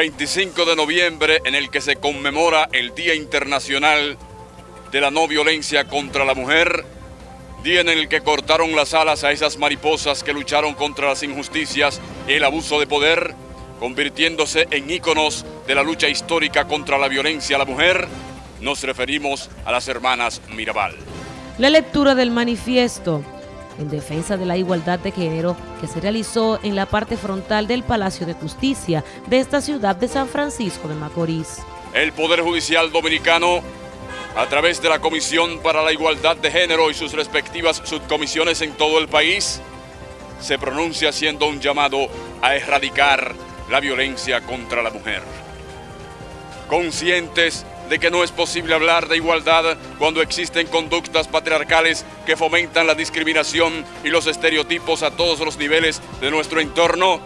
25 de noviembre en el que se conmemora el Día Internacional de la No Violencia contra la Mujer, día en el que cortaron las alas a esas mariposas que lucharon contra las injusticias y el abuso de poder, convirtiéndose en íconos de la lucha histórica contra la violencia a la mujer, nos referimos a las hermanas Mirabal. La lectura del manifiesto en defensa de la igualdad de género que se realizó en la parte frontal del Palacio de Justicia de esta ciudad de San Francisco de Macorís. El Poder Judicial Dominicano, a través de la Comisión para la Igualdad de Género y sus respectivas subcomisiones en todo el país, se pronuncia haciendo un llamado a erradicar la violencia contra la mujer. Conscientes de que no es posible hablar de igualdad cuando existen conductas patriarcales que fomentan la discriminación y los estereotipos a todos los niveles de nuestro entorno,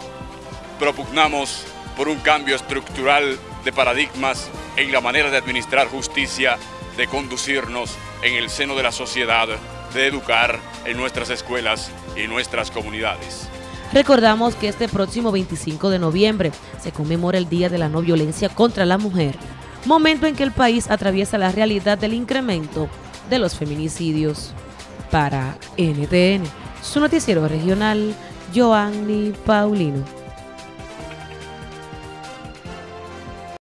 propugnamos por un cambio estructural de paradigmas en la manera de administrar justicia, de conducirnos en el seno de la sociedad, de educar en nuestras escuelas y nuestras comunidades. Recordamos que este próximo 25 de noviembre se conmemora el Día de la No Violencia contra la Mujer momento en que el país atraviesa la realidad del incremento de los feminicidios. Para NTN, su noticiero regional, Joanny Paulino.